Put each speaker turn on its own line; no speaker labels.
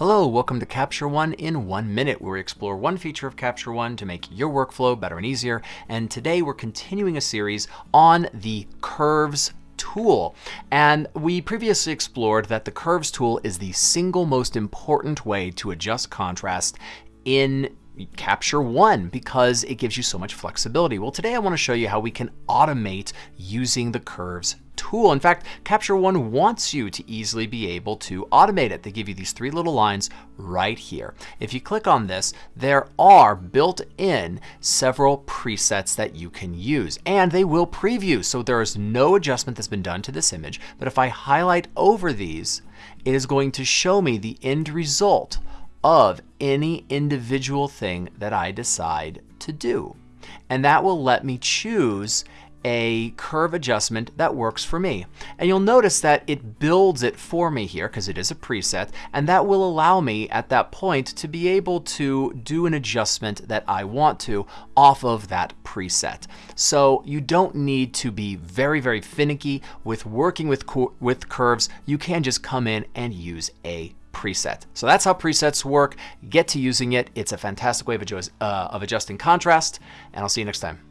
Hello, welcome to Capture One in one minute, where we explore one feature of Capture One to make your workflow better and easier. And today we're continuing a series on the curves tool. And we previously explored that the curves tool is the single most important way to adjust contrast in Capture One because it gives you so much flexibility. Well, today I want to show you how we can automate using the curves tool. In fact, Capture One wants you to easily be able to automate it. They give you these three little lines right here. If you click on this, there are built in several presets that you can use and they will preview. So there is no adjustment that's been done to this image. But if I highlight over these, it is going to show me the end result of any individual thing that I decide to do. And that will let me choose a curve adjustment that works for me. And you'll notice that it builds it for me here because it is a preset and that will allow me at that point to be able to do an adjustment that I want to off of that preset. So you don't need to be very, very finicky with working with, with curves. You can just come in and use a preset. So that's how presets work. Get to using it. It's a fantastic way of, uh, of adjusting contrast, and I'll see you next time.